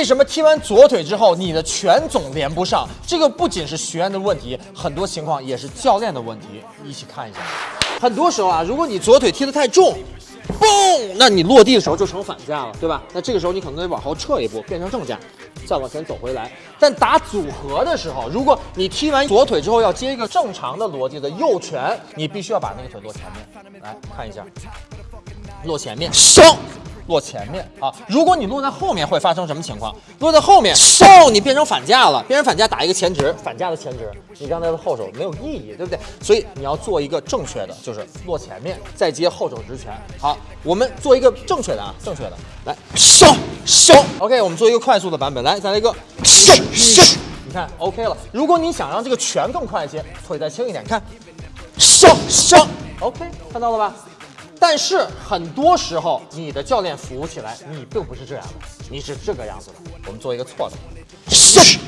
为什么踢完左腿之后你的拳总连不上？这个不仅是学员的问题，很多情况也是教练的问题。一起看一下，很多时候啊，如果你左腿踢得太重，嘣，那你落地的时候就成反架了，对吧？那这个时候你可能得往后撤一步，变成正架，再往前走回来。但打组合的时候，如果你踢完左腿之后要接一个正常的逻辑的右拳，你必须要把那个腿落前面。来看一下，落前面，升。落前面啊！如果你落在后面，会发生什么情况？落在后面，嗖，你变成反架了，变成反架打一个前直，反架的前直，你刚才的后手没有意义，对不对？所以你要做一个正确的，就是落前面再接后手直拳。好，我们做一个正确的啊，正确的，来，嗖嗖，OK，我们做一个快速的版本，来，再来一个，嗖嗖，你看，OK 了。如果你想让这个拳更快一些，腿再轻一点，看，嗖嗖，OK，看到了吧？但是很多时候，你的教练扶起来，你并不是这样的，你是这个样子的。我们做一个错的，是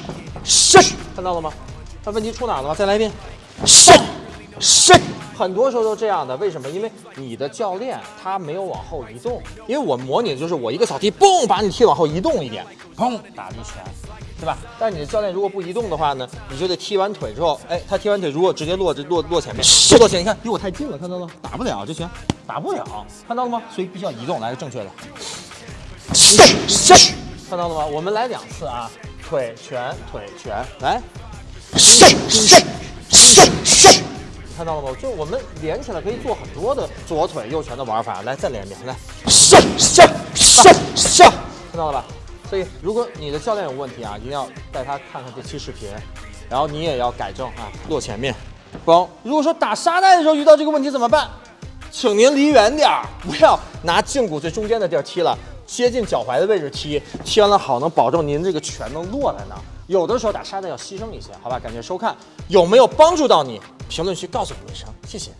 是，看到了吗？那问题出哪了吗？再来一遍，是是。很多时候都这样的，为什么？因为你的教练他没有往后移动，因为我模拟的就是我一个扫踢，嘣，把你踢往后移动一点，砰，打一拳，对吧？但是你的教练如果不移动的话呢，你就得踢完腿之后，哎，他踢完腿如果直接落这落落前面，落前，你看离我太近了，看到了，打不了这拳，打不了，看到了吗？所以必须要移动，来个正确的，看到了吗？我们来两次啊，腿拳腿拳，来，看到了吗？就我们连起来可以做很多的左腿右拳的玩法。来，再连一遍，来，上上上上，看到了吧？所以，如果你的教练有问题啊，一定要带他看看这期视频，然后你也要改正啊，落前面，包。如果说打沙袋的时候遇到这个问题怎么办？请您离远点儿，不要拿胫骨最中间的地儿踢了，接近脚踝的位置踢，踢完了好能保证您这个拳能落在那儿。有的时候打沙袋要牺牲一些，好吧？感谢收看，有没有帮助到你？评论区告诉我一声，谢谢。